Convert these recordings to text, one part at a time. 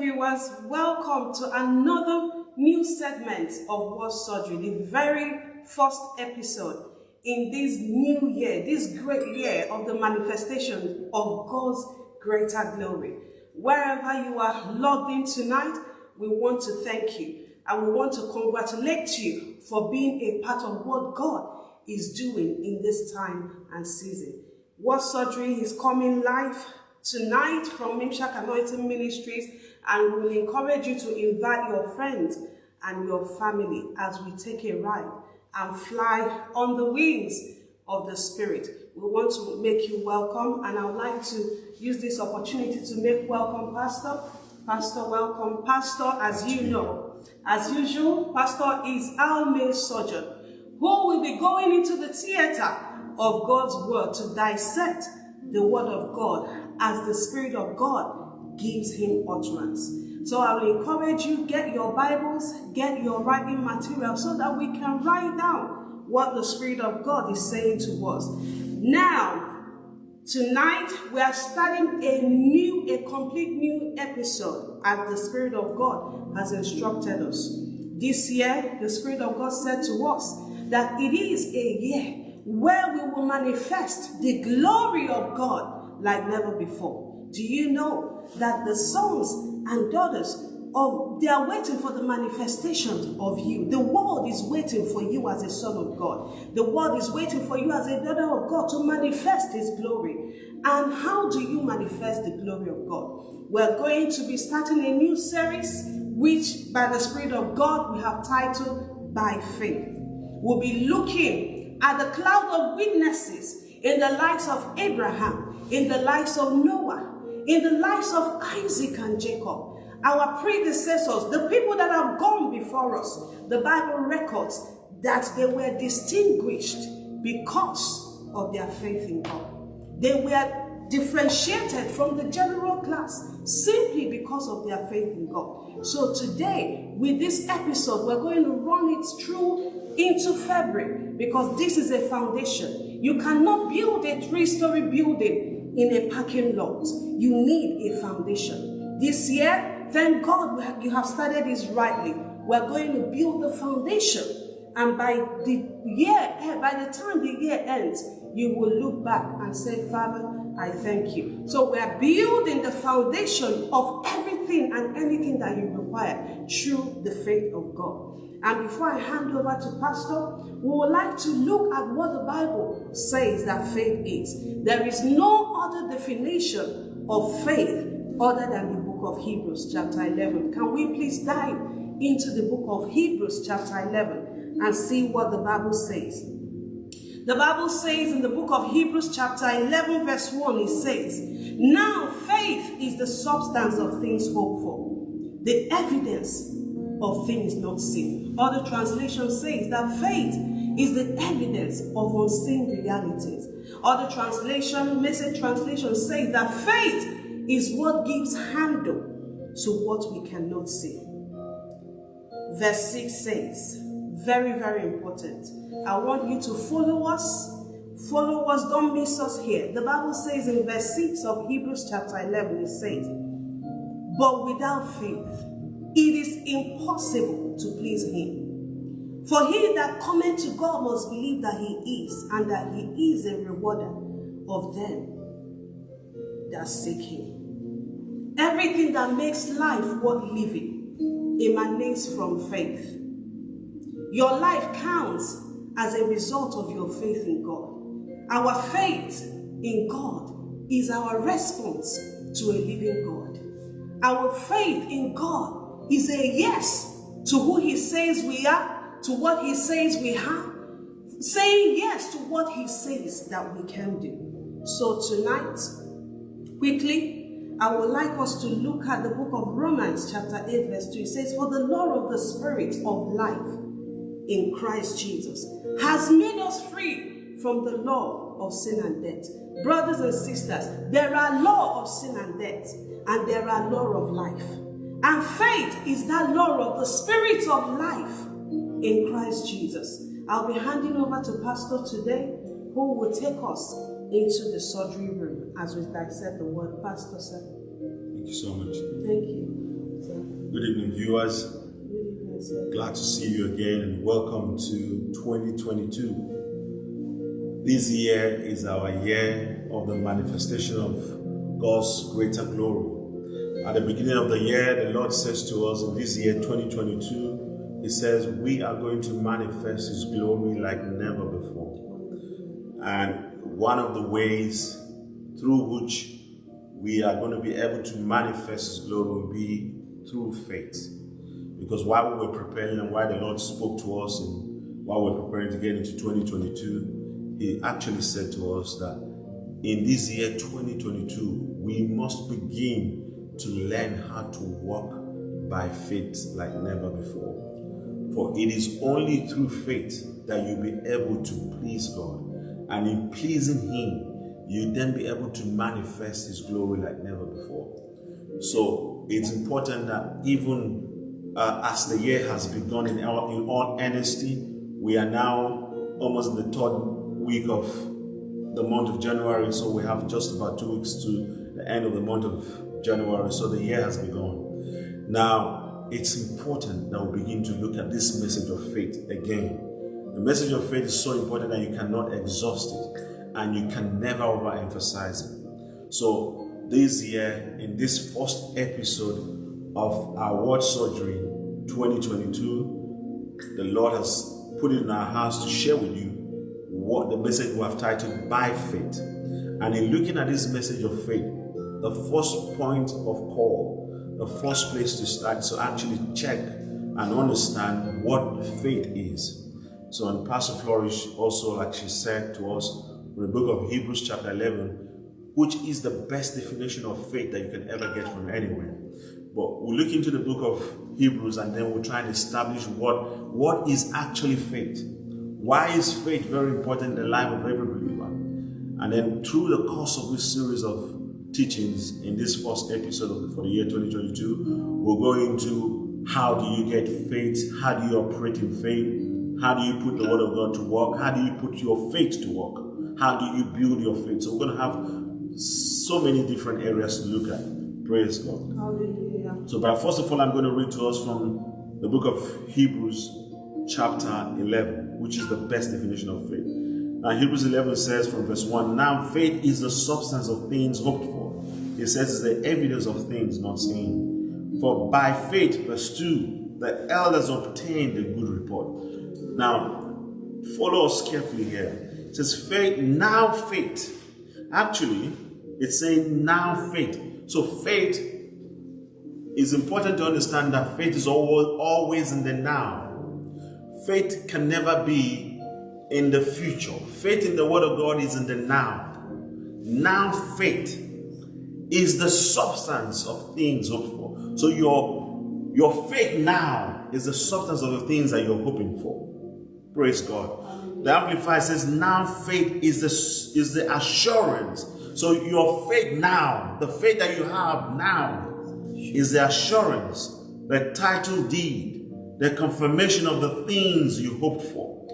Viewers, welcome to another new segment of Word Surgery, the very first episode in this new year, this great year of the manifestation of God's greater glory. Wherever you are logged in tonight, we want to thank you and we want to congratulate you for being a part of what God is doing in this time and season. Word Surgery is coming live tonight from Mimshak Anointing Ministries and we will encourage you to invite your friends and your family as we take a ride and fly on the wings of the Spirit. We want to make you welcome and I would like to use this opportunity to make welcome Pastor. Pastor, welcome. Pastor, as you know, as usual, Pastor is our main surgeon who will be going into the theater of God's word to dissect the word of God as the Spirit of God gives him utterance. So I will encourage you, get your Bibles, get your writing material so that we can write down what the Spirit of God is saying to us. Now, tonight we are starting a new, a complete new episode as the Spirit of God has instructed us. This year, the Spirit of God said to us that it is a year where we will manifest the glory of God like never before. Do you know that the sons and daughters of they are waiting for the manifestation of you. The world is waiting for you as a son of God. The world is waiting for you as a daughter of God to manifest his glory. And how do you manifest the glory of God? We're going to be starting a new series which by the Spirit of God we have titled By Faith. We'll be looking at the cloud of witnesses in the lives of Abraham, in the lives of Noah, in the lives of Isaac and Jacob, our predecessors, the people that have gone before us. The Bible records that they were distinguished because of their faith in God. They were differentiated from the general class simply because of their faith in God. So today, with this episode, we're going to run it through into February because this is a foundation. You cannot build a three-story building in a parking lot. You need a foundation. This year, Thank God you have started this rightly. We're going to build the foundation. And by the year, eh, by the time the year ends, you will look back and say, Father, I thank you. So we are building the foundation of everything and anything that you require through the faith of God. And before I hand over to Pastor, we would like to look at what the Bible says that faith is. There is no other definition of faith other than the book of Hebrews chapter 11. Can we please dive into the book of Hebrews chapter 11 and see what the Bible says? The Bible says in the book of Hebrews chapter 11 verse 1, it says, Now faith is the substance of things hoped for, the evidence of things not seen. Other translation says that faith is the evidence of unseen realities. Other translation, message translation says that faith is what gives handle to what we cannot see. Verse 6 says, very, very important. I want you to follow us. Follow us, don't miss us here. The Bible says in verse 6 of Hebrews chapter 11, it says, But without faith, it is impossible to please him. For he that cometh to God must believe that he is, and that he is a rewarder of them that seek him. Everything that makes life worth living emanates from faith. Your life counts as a result of your faith in God. Our faith in God is our response to a living God. Our faith in God is a yes to who he says we are, to what he says we have, saying yes to what he says that we can do. So tonight, quickly, I would like us to look at the book of Romans chapter 8 verse 2. It says, For the law of the spirit of life in Christ Jesus has made us free from the law of sin and death. Brothers and sisters, there are law of sin and death and there are law of life. And faith is that law of the spirit of life in Christ Jesus. I'll be handing over to Pastor today who will take us into the surgery room as we dissect the word. Pastor, sir. Thank you so much. Thank you. Good evening, viewers. Glad to see you again and welcome to 2022. This year is our year of the manifestation of God's greater glory. At the beginning of the year, the Lord says to us in this year 2022, He says, We are going to manifest His glory like never before. And one of the ways through which we are going to be able to manifest His glory will be through faith. Because while we were preparing and while the Lord spoke to us and while we we're preparing to get into 2022, He actually said to us that in this year 2022, we must begin to learn how to walk by faith like never before. For it is only through faith that you'll be able to please God. And in pleasing Him, you'll then be able to manifest His glory like never before. So it's important that even uh, as the year has begun in all, in all honesty, we are now almost in the third week of the month of January. So we have just about two weeks to the end of the month of January. So the year has begun. Now, it's important that we begin to look at this message of faith again. The message of faith is so important that you cannot exhaust it and you can never overemphasize it. So this year, in this first episode of our Word Surgery 2022, the Lord has put it in our hearts to share with you what the message we have titled By Faith. And in looking at this message of faith, the first point of call, the first place to start is to actually check and understand what faith is. So, and Pastor Flourish also, like she said to us, in the book of Hebrews, chapter 11, which is the best definition of faith that you can ever get from anywhere. But we'll look into the book of Hebrews and then we'll try and establish what, what is actually faith. Why is faith very important in the life of every believer? And then through the course of this series of teachings in this first episode of, for the year 2022, we'll go into how do you get faith? How do you operate in faith? How do you put the word of God to work? How do you put your faith to work? How do you build your faith? So we're going to have so many different areas to look at. Praise God. Hallelujah. So, but first of all, I'm going to read to us from the book of Hebrews, chapter 11, which is the best definition of faith. Now, Hebrews 11 says from verse 1 Now faith is the substance of things hoped for. It says it's the evidence of things not seen. For by faith, verse 2, the elders obtained a good report. Now, follow us carefully here. It says faith, now faith. Actually, it's saying now faith. So faith is important to understand that faith is always, always in the now. Faith can never be in the future. Faith in the word of God is in the now. Now faith is the substance of things hoped for. So your, your faith now is the substance of the things that you're hoping for. Praise God. The Amplified says, now faith is the, is the assurance. So your faith now, the faith that you have now, is the assurance, the title deed, the confirmation of the things you hoped for.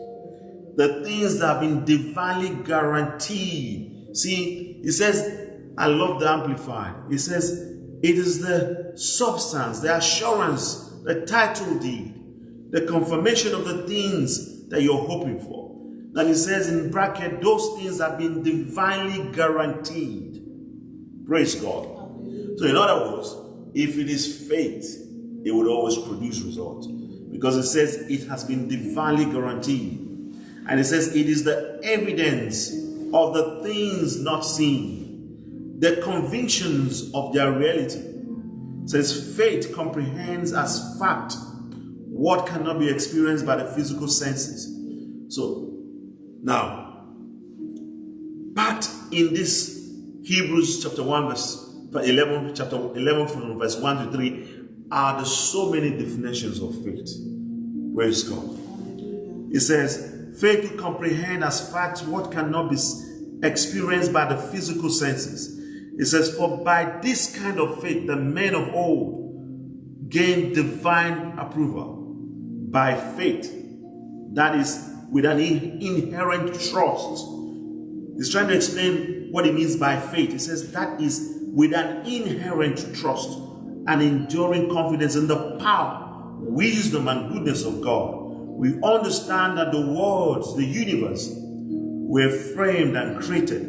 The things that have been divinely guaranteed. See, he says, I love the Amplified. He says, it is the substance, the assurance, the title deed, the confirmation of the things that you're hoping for. Then he says in bracket, those things have been divinely guaranteed. Praise God. So in other words, if it is faith, it would always produce results. Because it says it has been divinely guaranteed. And it says it is the evidence of the things not seen, the convictions of their reality. It says faith comprehends as fact what cannot be experienced by the physical senses. So now, but in this Hebrews chapter 1 verse 11, chapter 11 from verse 1 to 3 are the so many definitions of faith. Praise God. It says, faith to comprehend as facts what cannot be experienced by the physical senses. It says, for by this kind of faith the men of old gained divine approval by faith. That is with an inherent trust. He's trying to explain what he means by faith. He says that is with an inherent trust. and enduring confidence in the power, wisdom, and goodness of God, we understand that the worlds, the universe, were framed and created,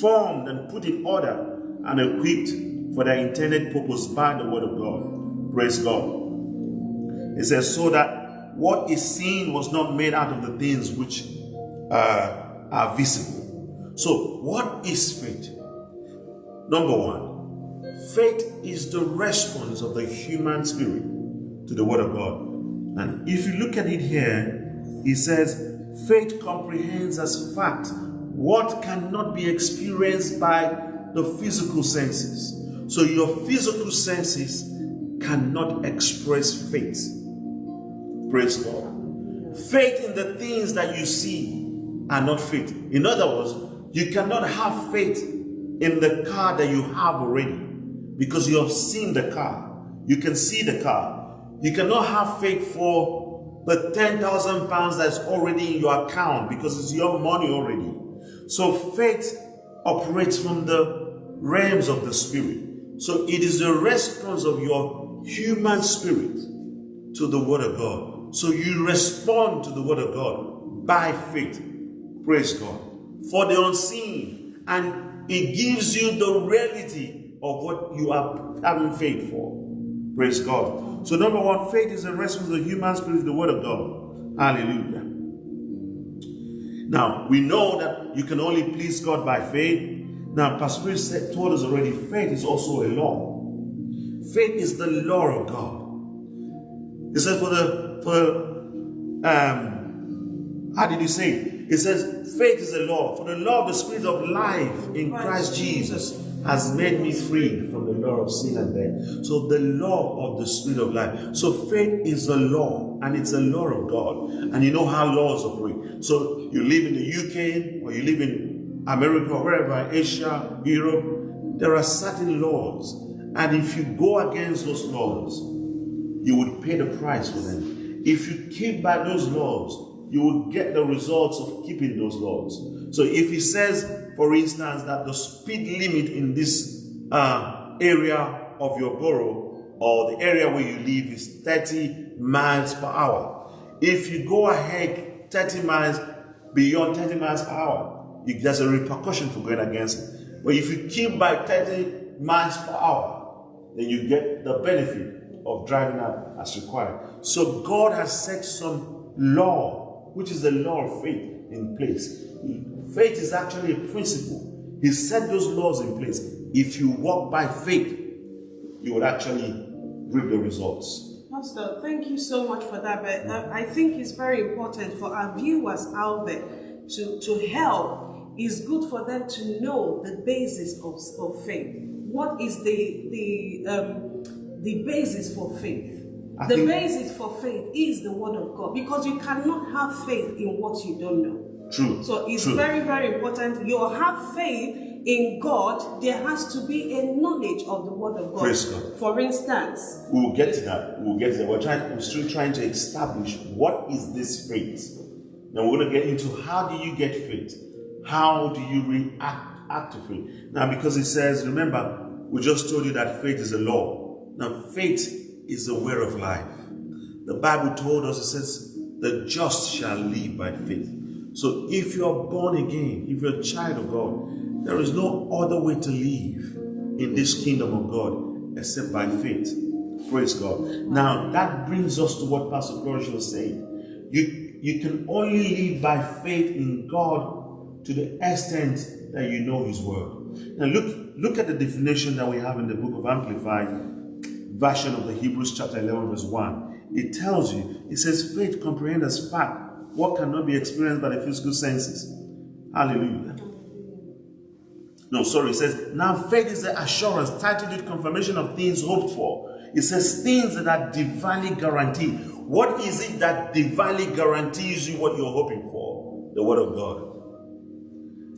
formed and put in order, and equipped for their intended purpose by the Word of God. Praise God. It says, so that what is seen was not made out of the things which uh, are visible. So, what is faith? Number one, faith is the response of the human spirit to the Word of God. And if you look at it here, he says, faith comprehends as fact what cannot be experienced by the physical senses. So your physical senses cannot express faith. Praise God. Faith in the things that you see are not faith. In other words, you cannot have faith in the car that you have already because you have seen the car. You can see the car. You cannot have faith for the 10,000 pounds that's already in your account because it's your money already. So faith operates from the realms of the spirit. So it is the response of your human spirit to the word of God. So you respond to the word of God by faith. Praise God. For the unseen. And it gives you the reality of what you are having faith for. Praise God. So number one, faith is a response of the human spirit, the word of God. Hallelujah. Now, we know that you can only please God by faith. Now, Pastor said, told us already, faith is also a law. Faith is the law of God. He said, for the, for, um, how did he say it? It says, faith is a law. For the law of the spirit of life in Christ Jesus has made me free from the law of sin and death. So the law of the spirit of life. So faith is a law and it's a law of God. And you know how laws operate. So you live in the UK or you live in America or wherever, Asia, Europe, there are certain laws. And if you go against those laws, you would pay the price for them. If you keep by those laws, you will get the results of keeping those laws. So if he says for instance, that the speed limit in this uh, area of your borough or the area where you live is 30 miles per hour. If you go ahead 30 miles beyond 30 miles per hour, you, there's a repercussion for going against it. But if you keep by 30 miles per hour, then you get the benefit of driving up as required. So God has set some law, which is the law of faith, in place. Faith is actually a principle. He set those laws in place. If you walk by faith, you will actually reap the results. Pastor, thank you so much for that. But I think it's very important for our viewers out there to, to help. It's good for them to know the basis of, of faith. What is the the um, the basis for faith? I the basis for faith is the word of God because you cannot have faith in what you don't know. True. So it's True. very, very important. You have faith in God, there has to be a knowledge of the Word of God. Praise God. For instance, we will get to that. We'll get to that. We're trying. We're still trying to establish what is this faith. Now we're going to get into how do you get faith? How do you react act to faith? Now, because it says, remember, we just told you that faith is a law. Now, faith is the way of life. The Bible told us it says, the just shall live by faith. So if you are born again, if you're a child of God, there is no other way to live in this kingdom of God except by faith. Praise God. Now that brings us to what Pastor Flourish was saying. You, you can only live by faith in God to the extent that you know His word. Now look, look at the definition that we have in the book of Amplified version of the Hebrews chapter 11 verse 1. It tells you, it says faith comprehends as fact what cannot be experienced by the physical senses. Hallelujah. No, sorry, it says, now faith is the assurance, with confirmation of things hoped for. It says things that are divinely guaranteed. What is it that divinely guarantees you what you're hoping for? The word of God.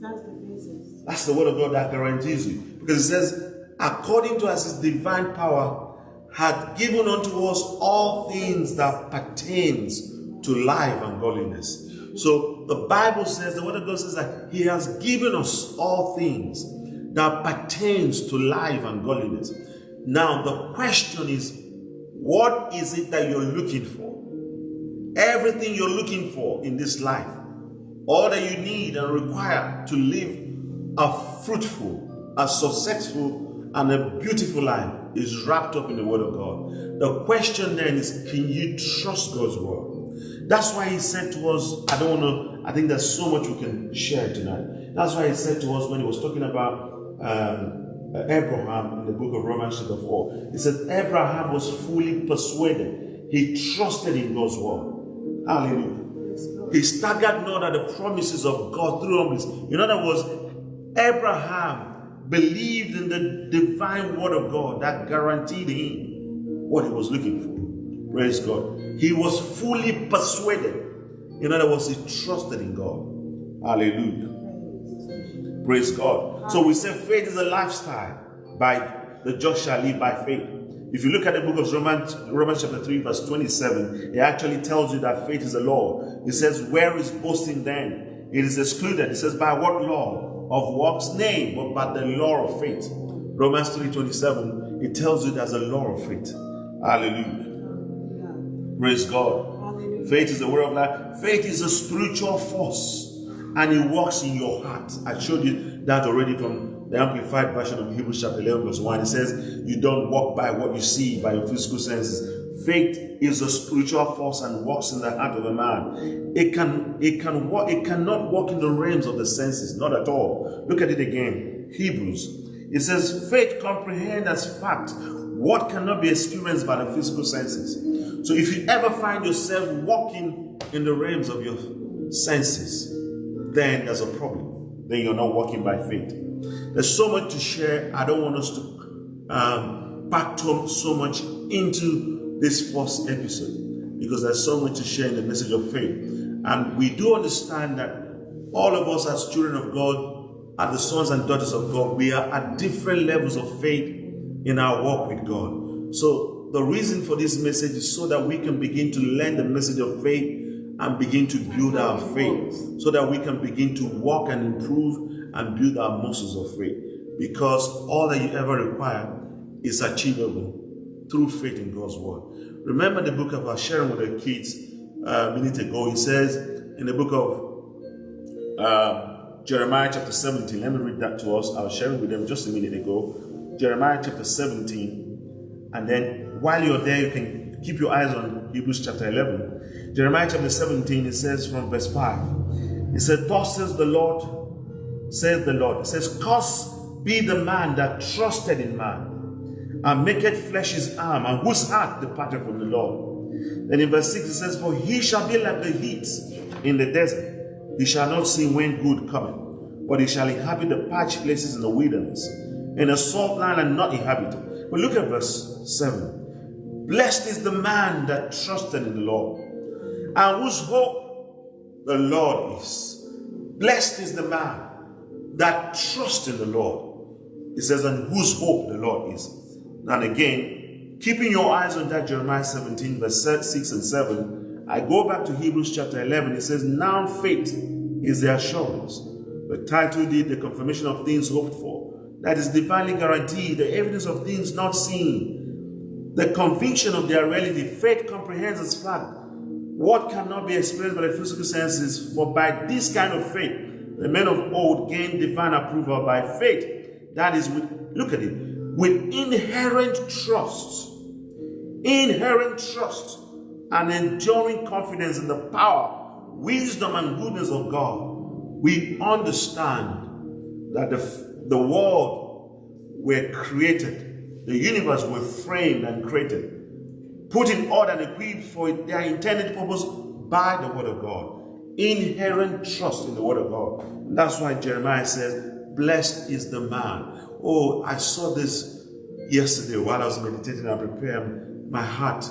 That's the basis. That's the word of God that guarantees you. Because it says, according to as his divine power, had given unto us all things that pertains to life and godliness. So the Bible says, the word of God says that he has given us all things that pertains to life and godliness. Now, the question is, what is it that you're looking for? Everything you're looking for in this life, all that you need and require to live a fruitful, a successful, and a beautiful life is wrapped up in the Word of God. The question then is, can you trust God's Word? That's why He said to us, I don't want to, I think there's so much we can share tonight. That's why He said to us when He was talking about um, Abraham in the book of Romans chapter 4. He said, Abraham was fully persuaded. He trusted in God's word. Hallelujah. He staggered not at the promises of God through humbleness. In other words, Abraham believed in the divine word of God that guaranteed him what he was looking for. Praise God. He was fully persuaded. In other words, he trusted in God. Hallelujah. Praise God. So we say faith is a lifestyle by the just shall live by faith. If you look at the book of Romans, Romans chapter 3, verse 27, it actually tells you that faith is a law. It says, Where is boasting then? It is excluded. It says, By what law? Of works? Nay, but by the law of faith. Romans 3:27, it tells you there's a law of faith. Hallelujah. Praise God. Hallelujah. Faith is the word of life. Faith is a spiritual force and it works in your heart. I showed you that already from the Amplified version of Hebrews chapter 11, verse 1. It says, You don't walk by what you see, by your physical senses. Faith is a spiritual force and works in the heart of a man. It can, it can walk, it cannot walk in the realms of the senses, not at all. Look at it again. Hebrews. It says, faith comprehends as fact what cannot be experienced by the physical senses. So if you ever find yourself walking in the realms of your senses, then there's a problem. Then you're not walking by faith. There's so much to share. I don't want us to um, pack so much into this first episode because there's so much to share in the message of faith. And we do understand that all of us as children of God are the sons and daughters of God. We are at different levels of faith in our walk with God. So the reason for this message is so that we can begin to learn the message of faith and begin to build our faith so that we can begin to walk and improve and build our muscles of faith. Because all that you ever require is achievable through faith in God's word. Remember the book of our sharing with the kids uh, a minute ago. He says in the book of uh, Jeremiah chapter 17, let me read that to us. I was sharing with them just a minute ago. Jeremiah chapter 17, and then while you're there, you can keep your eyes on Hebrews chapter 11. Jeremiah chapter 17, it says from verse 5, it says, Thus says the Lord, says the Lord, it says, Cursed be the man that trusted in man, and maketh flesh his arm, and whose heart departed from the Lord. Then in verse 6 it says, For he shall be like the heat in the desert. He shall not see when good cometh, but he shall inhabit the parched places in the wilderness, in a salt land and not inhabited. But look at verse 7. Blessed is the man that trusted in the Lord and whose hope the Lord is. Blessed is the man that trusts in the Lord. It says, and whose hope the Lord is. And again, keeping your eyes on that Jeremiah 17, verse 6 and 7, I go back to Hebrews chapter 11. It says, Now faith is the assurance. The title deed, the confirmation of things hoped for. That is divinely guaranteed, the evidence of things not seen, the conviction of their reality. Faith comprehends as fact what cannot be explained by the physical senses, for by this kind of faith, the men of old gained divine approval by faith. That is with, look at it, with inherent trust, inherent trust, and enduring confidence in the power, wisdom, and goodness of God. We understand that the, the world were created, the universe were framed and created put in order and equipped for their intended purpose by the word of God. Inherent trust in the word of God. That's why Jeremiah says, Blessed is the man. Oh, I saw this yesterday while I was meditating and preparing my heart.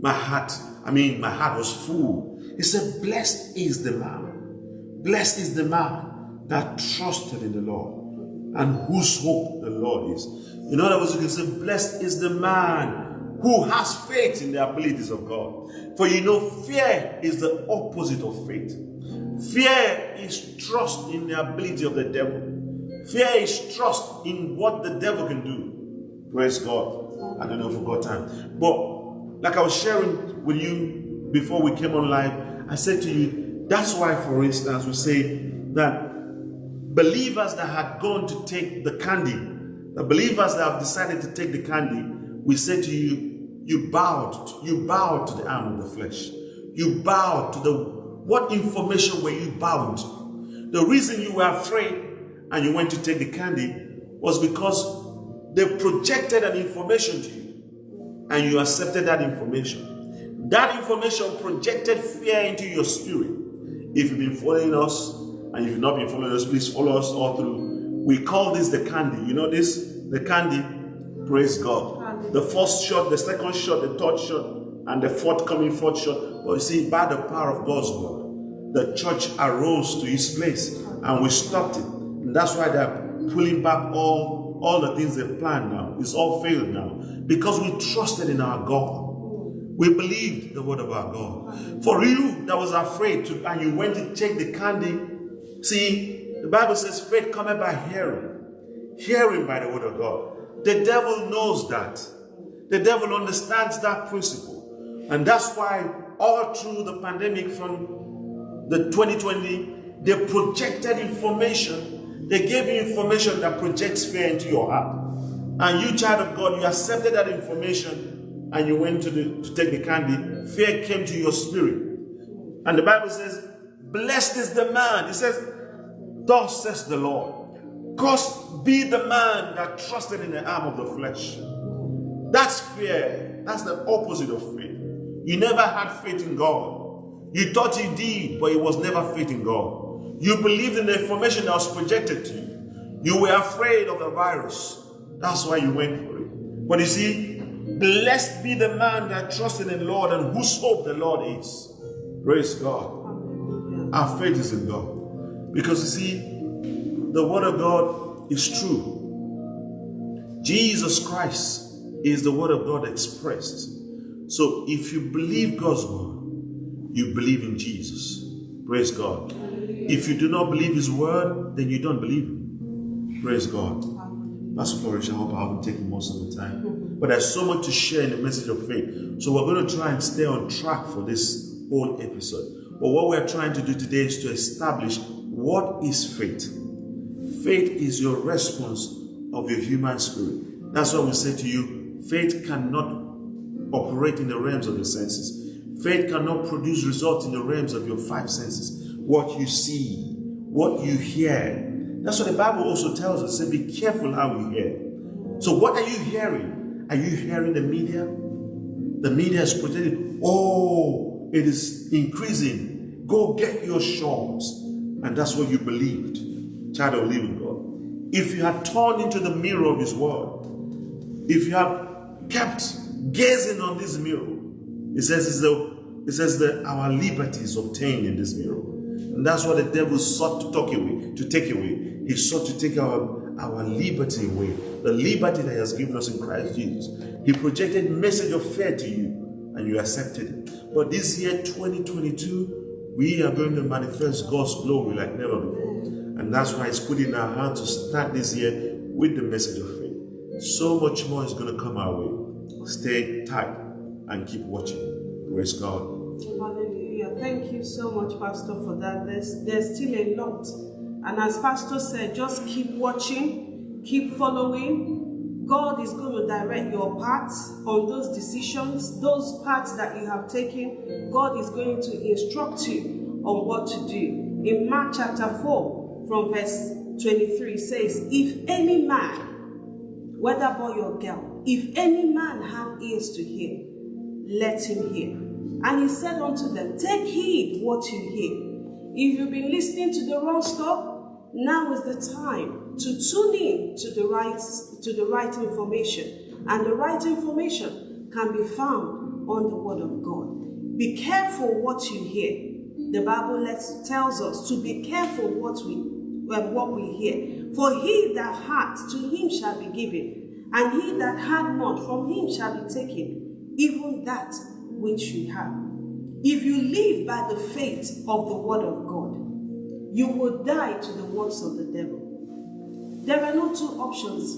My heart, I mean, my heart was full. He said, Blessed is the man. Blessed is the man that trusted in the Lord and whose hope the Lord is. In other words, you can say, Blessed is the man who has faith in the abilities of God. For you know, fear is the opposite of faith. Fear is trust in the ability of the devil. Fear is trust in what the devil can do. Praise God. I don't know if we got time. But like I was sharing with you before we came on live, I said to you, that's why, for instance, we say that believers that had gone to take the candy, the believers that have decided to take the candy, we say to you, you bowed, you bowed to the arm of the flesh. You bowed to the, what information were you bound? The reason you were afraid and you went to take the candy was because they projected an information to you and you accepted that information. That information projected fear into your spirit. If you've been following us and if you've not been following us, please follow us all through. We call this the candy. You know this? The candy. Praise God. The first shot, the second shot, the third shot, and the forthcoming fourth shot. But you see, by the power of God's word, the church arose to its place and we stopped it. That's why they're pulling back all, all the things they've planned now. It's all failed now. Because we trusted in our God. We believed the word of our God. For you that was afraid to, and you went to take the candy, see, the Bible says faith cometh by hearing, hearing by the word of God. The devil knows that. The devil understands that principle. And that's why all through the pandemic from the 2020, they projected information. They gave you information that projects fear into your heart. And you, child of God, you accepted that information and you went to, the, to take the candy. Fear came to your spirit. And the Bible says, Blessed is the man. It says, Thus says the Lord. Cursed be the man that trusted in the arm of the flesh. That's fear. That's the opposite of faith. You never had faith in God. You thought you did, but it was never faith in God. You believed in the information that was projected to you. You were afraid of the virus. That's why you went for it. But you see, blessed be the man that trusted in the Lord and whose hope the Lord is. Praise God. Our faith is in God. Because you see, the word of God is true. Jesus Christ is the word of God expressed. So if you believe God's word, you believe in Jesus. Praise God. If you do not believe his word, then you don't believe him. Praise God. Pastor Flourish, I hope I haven't taken most of the time. But there's so much to share in the message of faith. So we're going to try and stay on track for this whole episode. But what we're trying to do today is to establish what is faith. Faith is your response of your human spirit. That's why we say to you, faith cannot operate in the realms of the senses. Faith cannot produce results in the realms of your five senses. What you see, what you hear. That's what the Bible also tells us. Say, be careful how you hear. So, what are you hearing? Are you hearing the media? The media is projecting, oh, it is increasing. Go get your shots. And that's what you believed, child of living God. If you had turned into the mirror of this world, if you have kept gazing on this mirror, it says the, it says that our liberty is obtained in this mirror. And that's what the devil sought to take away, to take away. He sought to take our, our liberty away. The liberty that he has given us in Christ Jesus. He projected message of fear to you and you accepted it. But this year, 2022, we are going to manifest God's glory like never before. And that's why it's put in our heart to start this year with the message of faith. So much more is going to come our way. Stay tight and keep watching. Praise God. Hallelujah. Thank you so much, Pastor, for that. There's, there's still a lot. And as Pastor said, just keep watching, keep following. God is going to direct your paths on those decisions, those paths that you have taken. God is going to instruct you on what to do. In Mark chapter 4, from verse 23, says, If any man, whether boy or girl, if any man have ears to hear, let him hear. And he said unto them, Take heed what you hear. If you've been listening to the wrong stuff, now is the time to tune in to the right to the right information. And the right information can be found on the word of God. Be careful what you hear. The Bible lets, tells us to be careful what we um, what we hear. For he that hath, to him shall be given, and he that hath not, from him shall be taken, even that which you have. If you live by the faith of the word of God, you will die to the works of the devil. There are no two options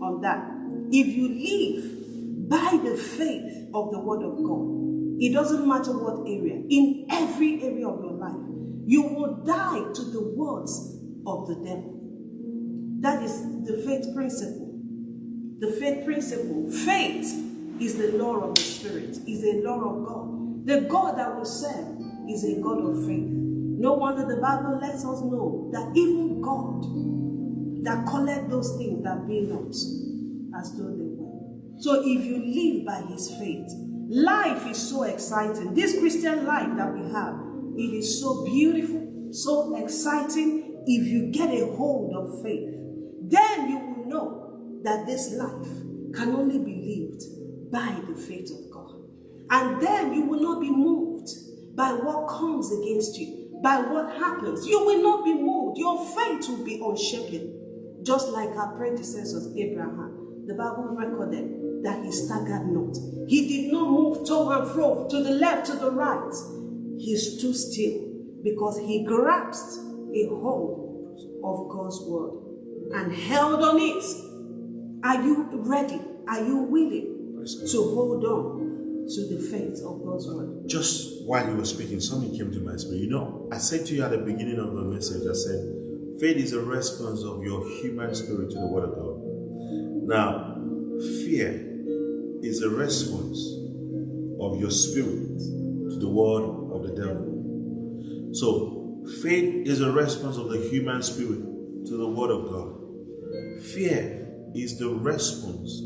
on that. if you live by the faith of the word of God, it doesn't matter what area, in every area of your life, you will die to the words of the devil. That is the faith principle. The faith principle. Faith is the law of the Spirit, is a law of God. The God that we serve is a God of faith. No wonder the Bible lets us know that even God that collect those things that be not as though they were. So if you live by his faith, life is so exciting. This Christian life that we have, it is so beautiful, so exciting. If you get a hold of faith, then you will know that this life can only be lived by the faith of God. And then you will not be moved by what comes against you, by what happens. You will not be moved. Your faith will be unshaken. Just like our predecessors, Abraham, the Bible recorded that he staggered not. He did not move to and fro, to the left, to the right. He stood still because he grasped a hold of God's word and held on it. Are you ready? Are you willing to hold on to the faith of God's word? Just while you were speaking, something came to my spirit. You know, I said to you at the beginning of the message, I said, Faith is a response of your human spirit to the Word of God. Now, fear is a response of your spirit to the word of the devil. So, faith is a response of the human spirit to the Word of God. Fear is the response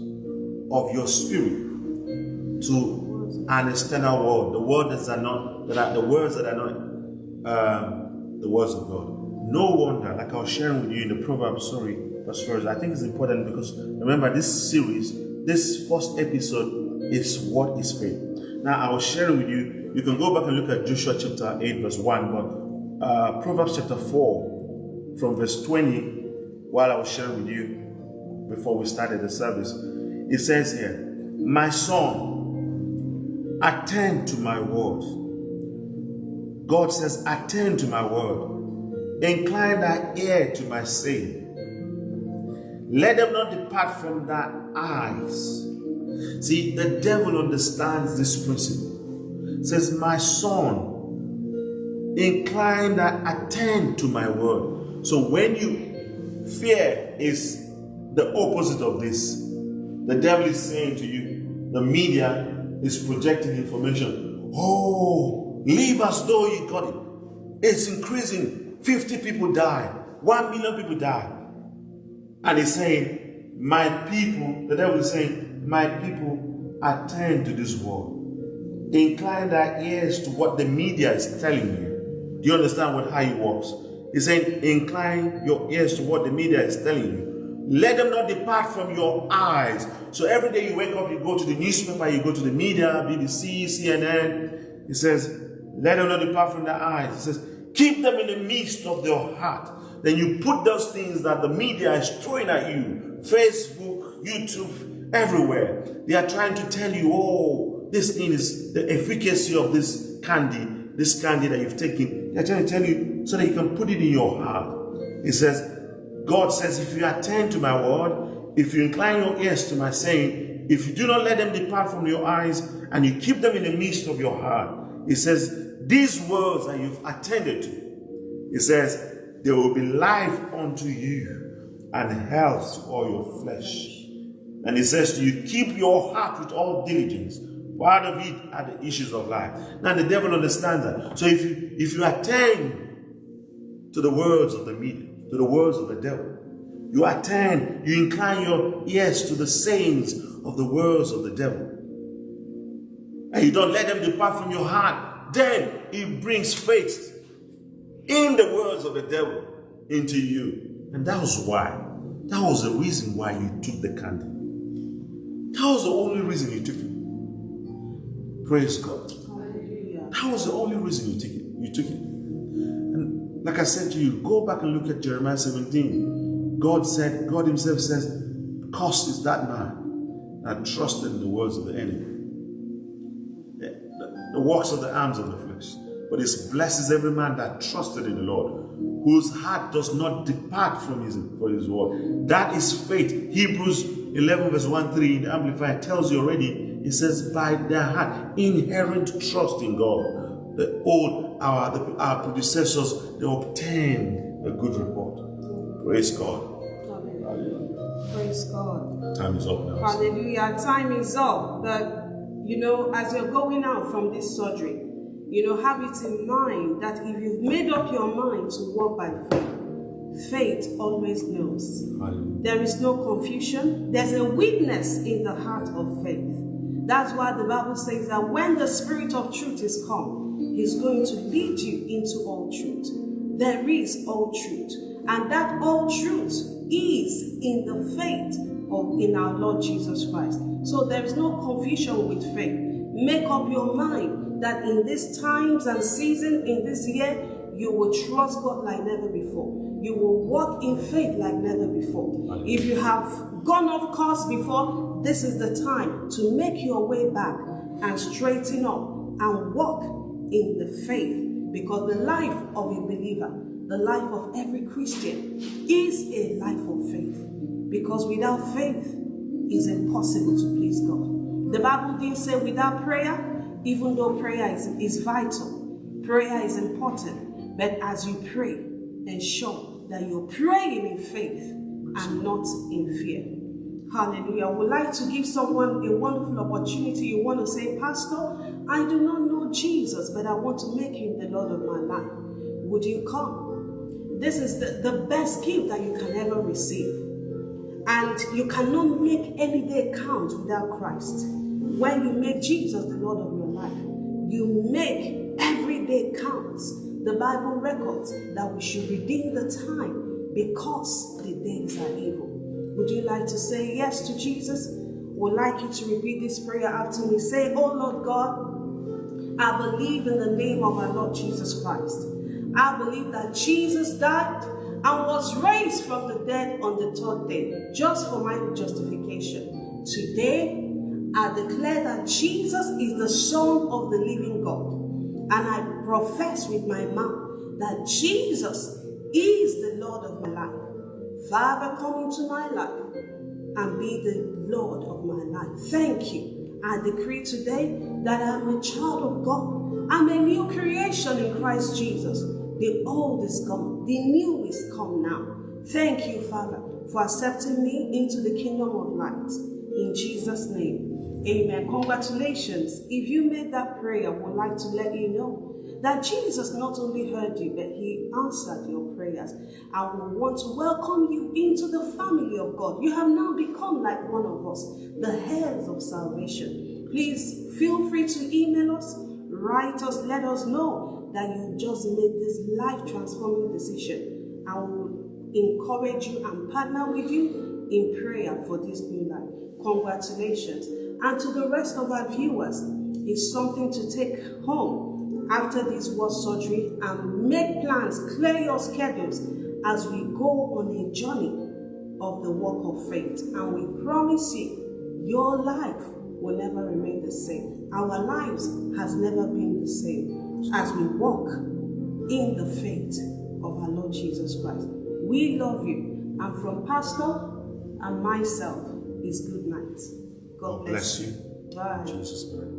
of your spirit to an external world, the words that are not that are the words that are not um, the words of God. No wonder, like I was sharing with you in the Proverbs, sorry, verse first, I think it's important because remember this series, this first episode is what is faith. Now I was sharing with you, you can go back and look at Joshua chapter 8, verse 1, but uh, Proverbs chapter 4, from verse 20, while I was sharing with you before we started the service, it says here, My son, attend to my word. God says, attend to my word Incline thy ear to my saying. Let them not depart from thy eyes. See, the devil understands this principle. says, My son, incline thy attend to my word. So when you fear is the opposite of this. The devil is saying to you, the media is projecting information. Oh, live as though you got it. It's increasing 50 people die, 1 million people die. And he's saying, My people, the devil is saying, My people attend to this word. Incline their ears to what the media is telling you. Do you understand what how it works? He's saying, Incline your ears to what the media is telling you. Let them not depart from your eyes. So every day you wake up, you go to the newspaper, you go to the media, BBC, CNN. He says, Let them not depart from their eyes. He says, Keep them in the midst of your heart. Then you put those things that the media is throwing at you Facebook, YouTube, everywhere. They are trying to tell you, oh, this thing is the efficacy of this candy, this candy that you've taken. They're trying to tell you so that you can put it in your heart. It says, God says, if you attend to my word, if you incline your ears to my saying, if you do not let them depart from your eyes and you keep them in the midst of your heart, he says, these words that you've attended to, he says, there will be life unto you and health to all your flesh. And he says to you, keep your heart with all diligence. Out of it are the issues of life. Now the devil understands that. So if you if you attend to the words of the media, to the words of the devil, you attend, you incline your ears to the sayings of the words of the devil. And you don't let them depart from your heart then it brings faith in the words of the devil into you. And that was why. That was the reason why you took the candle. That was the only reason you took it. Praise God. That was the only reason you took it. You took it. Like I said to you, go back and look at Jeremiah 17. God said, God Himself says, Cursed is that man that trusted in the words of the enemy the works of the arms of the flesh. But it blesses every man that trusted in the Lord, whose heart does not depart from his, from his word. That is faith. Hebrews 11, verse 1 3 in the Amplified tells you already, it says, by their heart, inherent trust in God. The old, our, the, our predecessors, they obtained a good report. Praise God. Hallelujah. Praise God. Time is up now. Hallelujah. Time is up. But, you know, as you're going out from this surgery, you know, have it in mind that if you've made up your mind to walk by faith, faith always knows. Hallelujah. There is no confusion. There's a witness in the heart of faith. That's why the Bible says that when the Spirit of truth is come, He's going to lead you into all truth. There is all truth. And that all truth is in the faith of in our Lord Jesus Christ. So there is no confusion with faith. Make up your mind that in these times and season, in this year, you will trust God like never before. You will walk in faith like never before. If you have gone off course before, this is the time to make your way back and straighten up and walk in the faith. Because the life of a believer, the life of every Christian, is a life of faith. Because without faith, it's impossible to please God. The Bible didn't say without prayer, even though prayer is, is vital, prayer is important. But as you pray, ensure that you're praying in faith and not in fear. Hallelujah. I would like to give someone a wonderful opportunity. You want to say, Pastor, I do not know Jesus, but I want to make him the Lord of my life. Would you come? This is the, the best gift that you can ever receive. And you cannot make any day count without Christ. When you make Jesus the Lord of your life, you make every day count. The Bible records that we should redeem the time because the days are evil. Would you like to say yes to Jesus? Would like you to repeat this prayer after me. Say, Oh Lord God, I believe in the name of our Lord Jesus Christ. I believe that Jesus died and was raised from the dead on the third day, just for my justification. Today, I declare that Jesus is the Son of the living God. And I profess with my mouth that Jesus is the Lord of my life. Father, come into my life and be the Lord of my life. Thank you. I decree today that I'm a child of God. I'm a new creation in Christ Jesus. The old is gone, the new is come now. Thank you, Father, for accepting me into the kingdom of light. In Jesus' name, amen. Congratulations. If you made that prayer, would like to let you know that Jesus not only heard you, but he answered your prayers. I will want to welcome you into the family of God. You have now become like one of us, the heirs of salvation. Please feel free to email us, write us, let us know that you just made this life transforming decision. I will encourage you and partner with you in prayer for this new life. Congratulations. And to the rest of our viewers, it's something to take home after this word surgery and make plans, clear your schedules as we go on a journey of the walk of faith. And we promise you, your life will never remain the same. Our lives has never been the same as we walk in the faith of our Lord Jesus Christ. We love you. And from Pastor and myself is good night. God bless, Bless you. Bye. Jesus' name.